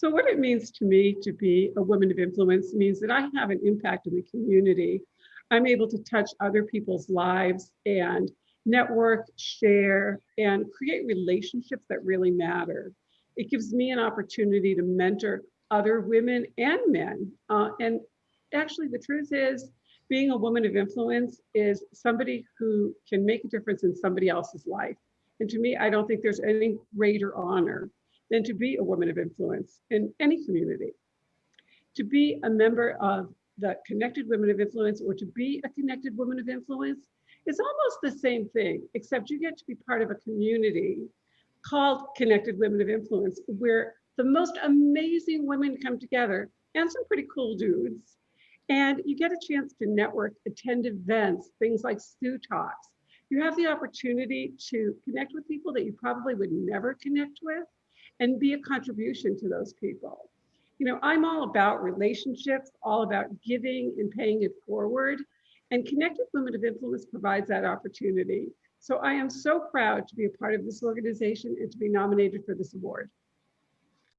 So what it means to me to be a woman of influence means that I have an impact in the community. I'm able to touch other people's lives and network, share, and create relationships that really matter. It gives me an opportunity to mentor other women and men. Uh, and actually the truth is being a woman of influence is somebody who can make a difference in somebody else's life. And to me, I don't think there's any greater honor than to be a woman of influence in any community. To be a member of the Connected Women of Influence or to be a connected woman of influence is almost the same thing, except you get to be part of a community called Connected Women of Influence, where the most amazing women come together and some pretty cool dudes. And you get a chance to network, attend events, things like Stew Talks. You have the opportunity to connect with people that you probably would never connect with and be a contribution to those people. You know, I'm all about relationships, all about giving and paying it forward. And Connected Women of Influence provides that opportunity. So I am so proud to be a part of this organization and to be nominated for this award.